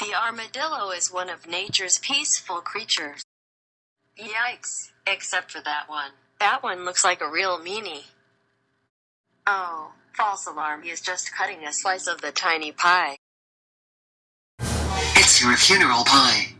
The armadillo is one of nature's peaceful creatures. Yikes, except for that one. That one looks like a real meanie. Oh, false alarm, he is just cutting a slice of the tiny pie. It's your funeral pie.